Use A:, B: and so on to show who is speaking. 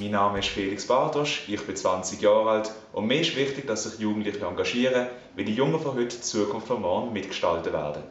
A: Mein Name ist Felix Bartosch, ich bin 20 Jahre alt und mir ist wichtig, dass sich Jugendliche engagieren, weil die Jungen von heute die Zukunft von morgen mitgestalten werden.